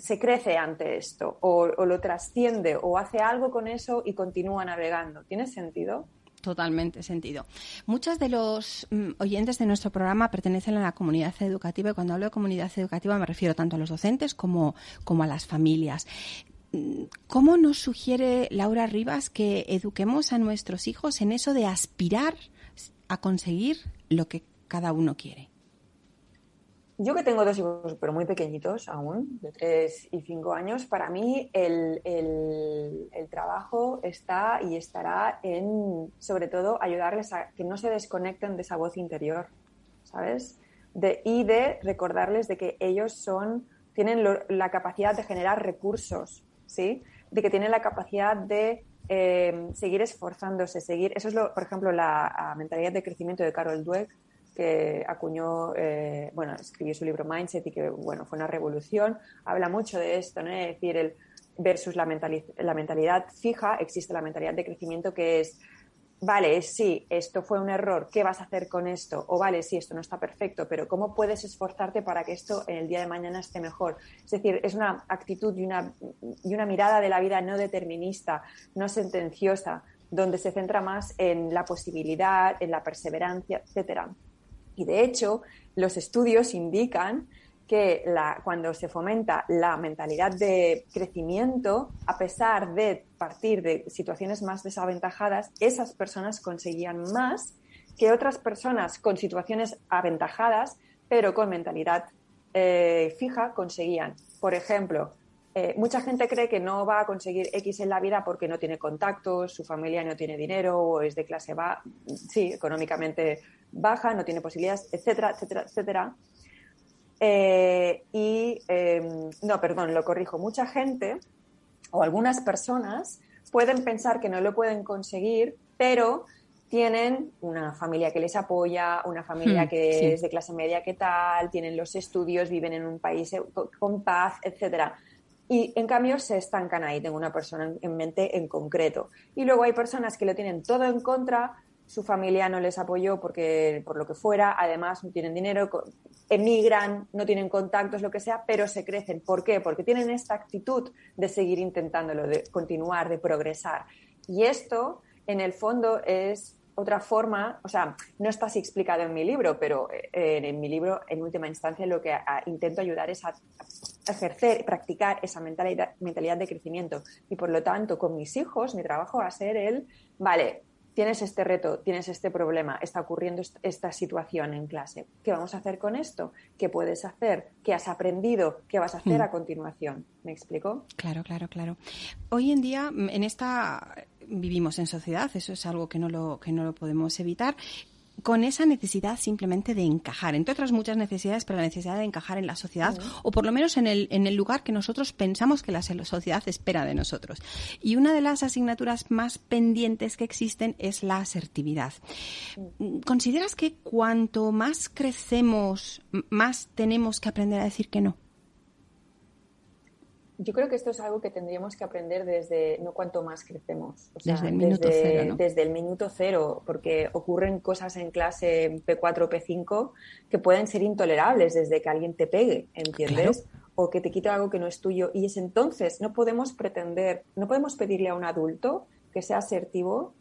se crece ante esto o, lo trasciende o hace algo con eso y continúa navegando. ¿Tiene sentido? Totalmente sentido. Muchos de los mm, oyentes de nuestro programa pertenecen a la comunidad educativa y cuando hablo de comunidad educativa me refiero tanto a los docentes como, como a las familias. ¿cómo nos sugiere Laura Rivas que eduquemos a nuestros hijos en eso de aspirar a conseguir lo que cada uno quiere? Yo que tengo dos hijos, pero muy pequeñitos aún, de tres y cinco años, para mí el, trabajo está y estará en, sobre todo, ayudarles a que no se desconecten de esa voz interior, ¿sabes? De, y de recordarles de que ellos son, tienen la capacidad de generar recursos, ¿sí? De que tienen la capacidad de eh, seguir esforzándose, seguir. Eso es, lo, por ejemplo, la mentalidad de crecimiento de Carol Dweck, que acuñó, eh, bueno, escribió su libro Mindset y que, bueno, fue una revolución. Habla mucho de esto, ¿no? Es decir, el versus la, la mentalidad fija, existe la mentalidad de crecimiento que es, vale, sí, esto fue un error, ¿qué vas a hacer con esto? O vale, sí, esto no está perfecto, pero ¿cómo puedes esforzarte para que esto en el día de mañana esté mejor? Es decir, es una actitud y una, y una mirada de la vida no determinista, no sentenciosa, donde se centra más en la posibilidad, en la perseverancia, etcétera. Y de hecho, los estudios indican que cuando se fomenta la mentalidad de crecimiento, a pesar de partir de situaciones más desaventajadas, esas personas conseguían más que otras personas con situaciones aventajadas, pero con mentalidad eh, fija, conseguían. Por ejemplo, eh, mucha gente cree que no va a conseguir X en la vida porque no tiene contactos, su familia no tiene dinero o es de clase baja, sí, económicamente baja, no tiene posibilidades, etcétera, etcétera, etcétera. Eh, y, em, no, perdón, lo corrijo, mucha gente o algunas personas pueden pensar que no lo pueden conseguir, pero tienen una familia que les apoya, una familia hmm, que es de clase media que tal, tienen los estudios, viven en un país con paz, etcétera. Y en cambio se estancan ahí, tengo una persona en mente en concreto. Y luego hay personas que lo tienen todo en contra, su familia no les apoyó porque por lo que fuera, además no tienen dinero, emigran, no tienen contactos, lo que sea, pero se crecen. ¿Por qué? Porque tienen esta actitud de seguir intentándolo, de continuar, de progresar. Y esto, en el fondo, es otra forma, o sea, no está así explicado en mi libro, pero eh, en, mi libro, en última instancia, lo que intento ayudar es a, ejercer, practicar esa mentalidad, mentalidad de crecimiento. Y por lo tanto, con mis hijos, mi trabajo va a ser el, vale, tienes este reto, tienes este problema, está ocurriendo esta situación en clase. ¿Qué vamos a hacer con esto? ¿Qué puedes hacer? ¿Qué has aprendido? ¿Qué vas a hacer mm. a continuación? ¿Me explico? Claro, claro, claro. Hoy en día, en esta vivimos en sociedad, eso es algo que no lo, que no lo podemos evitar con esa necesidad simplemente de encajar, entre otras muchas necesidades, pero la necesidad de encajar en la sociedad o por lo menos en el, en el lugar que nosotros pensamos que la sociedad espera de nosotros. Y una de las asignaturas más pendientes que existen es la asertividad. ¿Consideras que cuanto más crecemos, más tenemos que aprender a decir que no? Yo creo que esto es algo que tendríamos que aprender desde, no cuanto más crecemos. desde el minuto cero. Desde el minuto cero, porque ocurren cosas en clase P4, P5 que pueden ser intolerables desde que alguien te pegue, ¿entiendes? O que te quite algo que no es tuyo. Y es entonces, no podemos pretender, no podemos pedirle a un adulto que sea asertivo,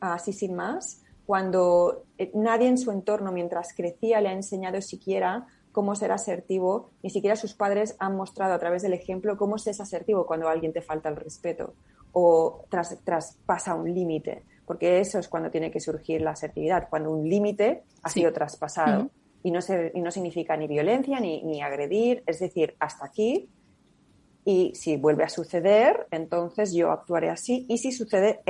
así sin más, cuando eh, nadie en su entorno, mientras crecía, le ha enseñado siquiera cómo ser asertivo, ni siquiera sus padres han mostrado a través del ejemplo cómo se es asertivo cuando alguien te falta el respeto o traspasa un límite, porque eso es cuando tiene que surgir la asertividad, cuando un límite ha sido traspasado. Y no, y no significa ni violencia ni, ni agredir, es decir, hasta aquí, y si vuelve a suceder, entonces yo actuaré así. Y si sucede,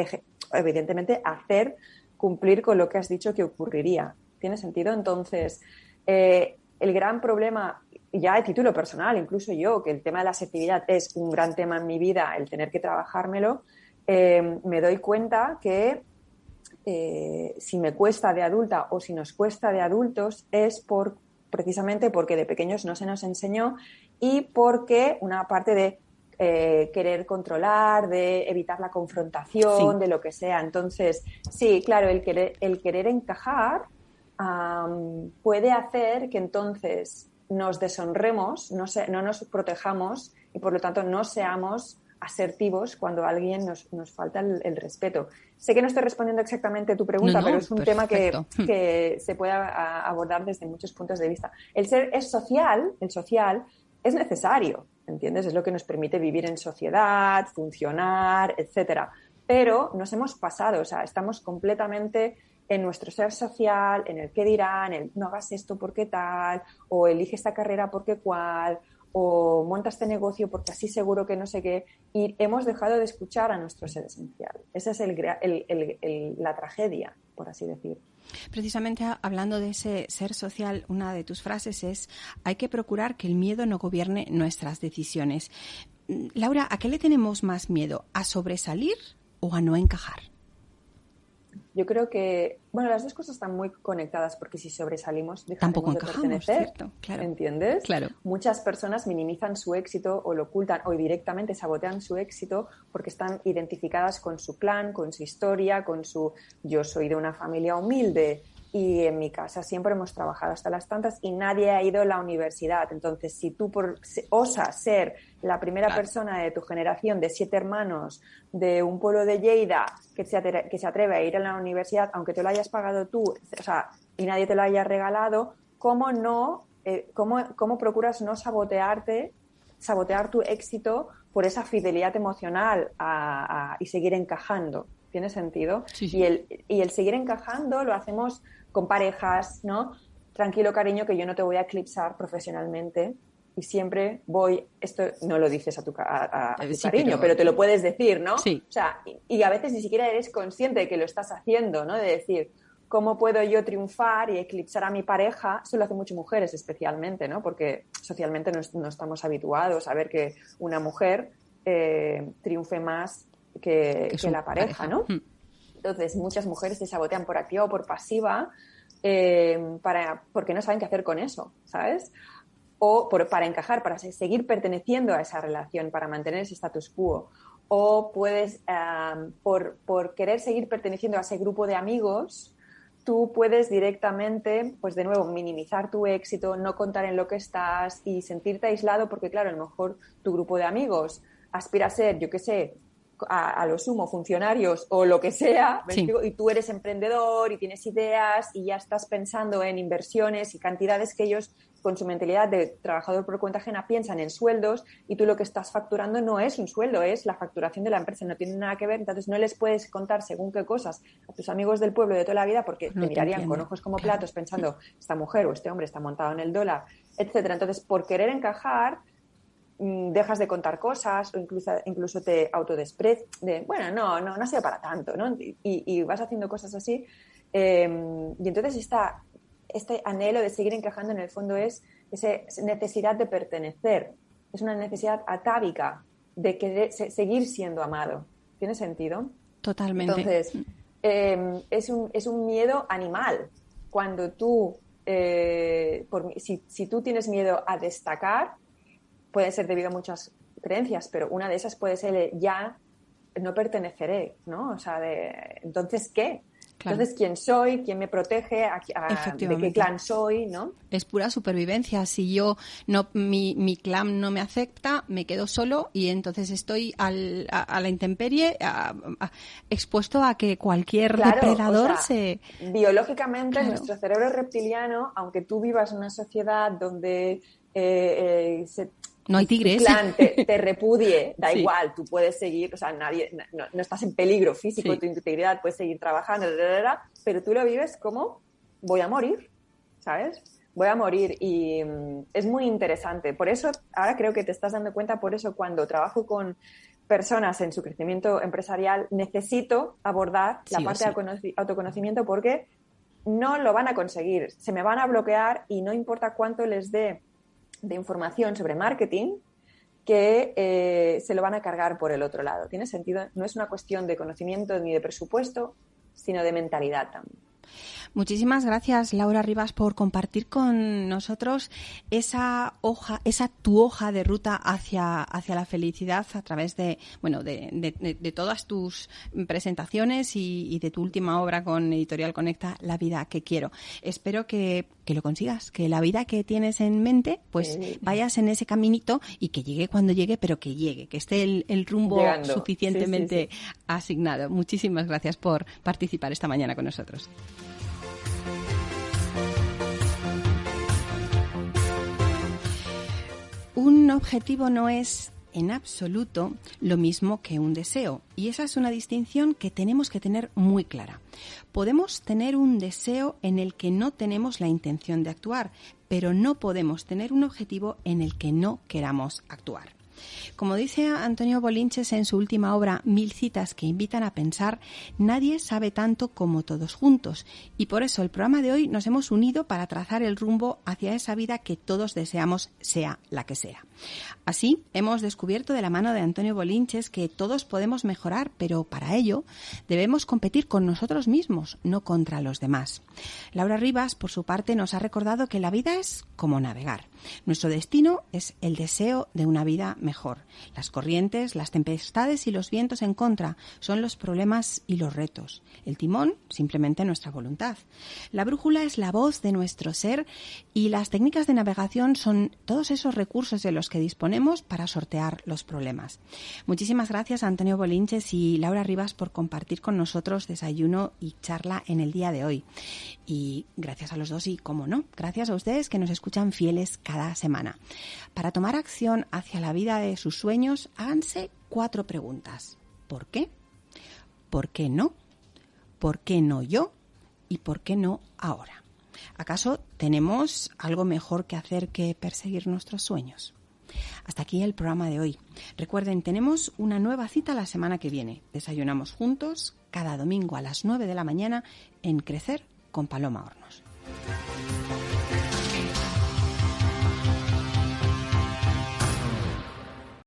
evidentemente, hacer cumplir con lo que has dicho que ocurriría. ¿Tiene sentido? Entonces, eh, el gran problema, ya de título personal, incluso yo, que el tema de la asertividad es un gran tema en mi vida, el tener que trabajármelo, eh, me doy cuenta que eh, si me cuesta de adulta o si nos cuesta de adultos es por precisamente porque de pequeños no se nos enseñó y porque una parte de eh, querer controlar, de evitar la confrontación, de lo que sea. Entonces, sí, claro, el querer, el querer encajar puede hacer que entonces nos deshonremos, no, no, nos protejamos y por lo tanto no seamos asertivos cuando alguien nos, nos falta el, respeto. Sé que no estoy respondiendo exactamente tu pregunta, pero es un tema que, que, se puede abordar desde muchos puntos de vista. El ser es social, el social es necesario, ¿entiendes? Es lo que nos permite vivir en sociedad, funcionar, etcétera. Pero nos hemos pasado, o sea, estamos completamente en nuestro ser social, en el qué dirán, el no hagas esto porque tal, o elige esta carrera porque cual, o monta este negocio porque así seguro que no sé qué, y hemos dejado de escuchar a nuestro ser esencial. Esa es la tragedia, por así decir. Precisamente hablando de ese ser social, una de tus frases es, hay que procurar que el miedo no gobierne nuestras decisiones. Mm, Laura, ¿a qué le tenemos más miedo? ¿A sobresalir o a no encajar? Yo creo que, bueno, las dos cosas están muy conectadas porque si sobresalimos tampoco de pertenecer, claro. ¿entiendes? Claro. Muchas personas minimizan su éxito o lo ocultan o directamente sabotean su éxito porque están identificadas con su plan, con su historia, con su yo soy de una familia humilde, y en mi casa siempre hemos trabajado hasta las tantas y nadie ha ido a la universidad. Entonces, si tú por, osas ser la primera persona de tu generación de siete hermanos de un pueblo de Lleida que se, atreve, que se atreve a ir a la universidad, aunque te lo hayas pagado tú, o sea, y nadie te lo haya regalado, ¿cómo no, eh, cómo, cómo procuras no sabotearte, sabotear tu éxito por esa fidelidad emocional y seguir encajando? ¿Tiene sentido? Y, el, y el seguir encajando lo hacemos con parejas, ¿no? Tranquilo, cariño, que yo no te voy a eclipsar profesionalmente y siempre voy, esto no lo dices a tu, a, eh, cariño, pero... te lo puedes decir, ¿no? Sí. O sea, y, a veces ni siquiera eres consciente de que lo estás haciendo, ¿no? De decir, ¿cómo puedo yo triunfar y eclipsar a mi pareja? Eso lo hacen muchas mujeres especialmente, ¿no? Porque socialmente no, estamos habituados a ver que una mujer eh, triunfe más que, la pareja, ¿no? Hmm. Entonces, muchas mujeres se sabotean por activa o por pasiva eh, para, porque no saben qué hacer con eso, ¿sabes? O para encajar, para seguir perteneciendo a esa relación, para mantener ese status quo. O puedes, por, por querer seguir perteneciendo a ese grupo de amigos, tú puedes directamente, pues de nuevo, minimizar tu éxito, no contar en lo que estás y sentirte aislado porque, claro, a lo mejor tu grupo de amigos aspira a ser, yo qué sé, a, lo sumo funcionarios o lo que sea, y tú eres emprendedor y tienes ideas y ya estás pensando en inversiones y cantidades que ellos con su mentalidad de trabajador por cuenta ajena piensan en sueldos y tú lo que estás facturando no es un sueldo, es la facturación de la empresa, no tiene nada que ver, entonces no les puedes contar según qué cosas a tus amigos del pueblo de toda la vida porque te mirarían con ojos como platos pensando esta mujer o este hombre está montado en el dólar, etcétera. Entonces, por querer encajar, dejas de contar cosas o incluso, incluso te autodesprecies de, bueno, no, no, no sea para tanto, ¿no? Y, vas haciendo cosas así. Em, y entonces esta, este anhelo de seguir encajando en el fondo es esa necesidad de pertenecer, es una necesidad atávica de querer seguir siendo amado. ¿Tiene sentido? Totalmente. Entonces, em, es, un, es un miedo animal. Cuando tú, eh, por, si, si tú tienes miedo a destacar, puede ser debido a muchas creencias, pero una de esas puede ser ya no perteneceré, ¿no? O sea, de, entonces, ¿qué? Entonces, ¿quién soy? ¿Quién me protege? A, ¿De qué clan soy? ¿no? Es pura supervivencia. Si yo no, mi, mi clan no me acepta, me quedo solo y entonces estoy al, a, la intemperie, expuesto a que cualquier depredador se. Biológicamente, nuestro cerebro reptiliano, aunque tú vivas en una sociedad donde eh, eh, se, no hay tigres. plan te, repudie, da igual, tú puedes seguir, o sea, nadie, no, estás en peligro físico, tu integridad, puedes seguir trabajando, pero tú lo vives como voy a morir, ¿sabes? Voy a morir y mm, es muy interesante. Por eso, ahora creo que te estás dando cuenta, por eso cuando trabajo con personas en su crecimiento empresarial, necesito abordar la parte de autoconocimiento porque no lo van a conseguir, se me van a bloquear y no importa cuánto les dé de información sobre marketing que eh, se lo van a cargar por el otro lado. ¿Tiene sentido? No es una cuestión de conocimiento ni de presupuesto, sino de mentalidad también. Muchísimas gracias, Laura Rivas, por compartir con nosotros esa hoja, esa tu hoja de ruta hacia, hacia la felicidad a través de, bueno, de, todas tus presentaciones y, de tu última obra con Editorial Conecta, La vida que quiero. Espero que, lo consigas, que la vida que tienes en mente, pues vayas en ese caminito y que llegue cuando llegue, pero que llegue, que esté el, rumbo suficientemente asignado. Muchísimas gracias por participar esta mañana con nosotros. Un objetivo no es en absoluto lo mismo que un deseo. Y esa es una distinción que tenemos que tener muy clara. Podemos tener un deseo en el que no tenemos la intención de actuar, pero no podemos tener un objetivo en el que no queramos actuar. Como dice Antonio Bolinches en su última obra Mil citas que invitan a pensar, nadie sabe tanto como todos juntos y por eso el programa de hoy nos hemos unido para trazar el rumbo hacia esa vida que todos deseamos sea la que sea. Así, hemos descubierto de la mano de Antonio Bolinches que todos podemos mejorar, pero para ello debemos competir con nosotros mismos, no contra los demás. Laura Rivas, por su parte, nos ha recordado que la vida es como navegar. Nuestro destino es el deseo de una vida mejor. Las corrientes, las tempestades y los vientos en contra son los problemas y los retos. El timón, simplemente nuestra voluntad. La brújula es la voz de nuestro ser y las técnicas de navegación son todos esos recursos de que disponemos para sortear los problemas. Muchísimas gracias a Antonio Bolinches y Laura Rivas por compartir con nosotros desayuno y charla en el día de hoy. Y gracias a los dos y, como no, gracias a ustedes que nos escuchan fieles cada semana. Para tomar acción hacia la vida de sus sueños, háganse cuatro preguntas. ¿Por qué? ¿Por qué no? ¿Por qué no yo? ¿Y por qué no ahora? ¿Acaso tenemos algo mejor que hacer que perseguir nuestros sueños? Hasta aquí el programa de hoy. Recuerden, tenemos una nueva cita la semana que viene. Desayunamos juntos cada domingo a las 9 de la mañana en Crecer con Paloma Hornos.